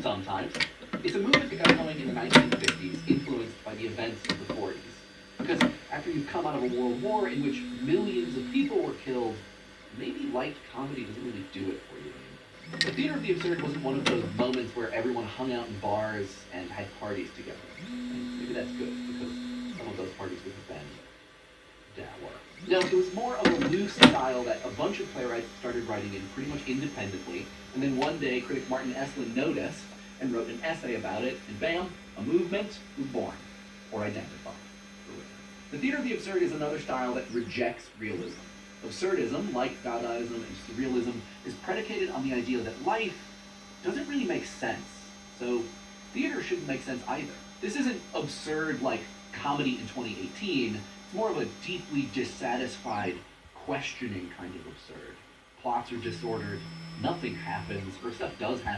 sometimes. It's a movement that got going in the 1950s, influenced by the events of the 40s. Because after you've come out of a world war in which millions of people were killed, maybe light comedy doesn't really do it for you. The Theater of the Absurd wasn't one of those moments where everyone hung out in bars and had parties together. And maybe that's good, because No, it was more of a loose style that a bunch of playwrights started writing in pretty much independently, and then one day critic Martin Esslin noticed and wrote an essay about it, and bam, a movement was born, or identified. The theater of the absurd is another style that rejects realism. Absurdism, like Dadaism and Surrealism, is predicated on the idea that life doesn't really make sense. So theater shouldn't make sense either. This isn't absurd like comedy in 2018. More of a deeply dissatisfied, questioning kind of absurd. Plots are disordered, nothing happens, or stuff does happen.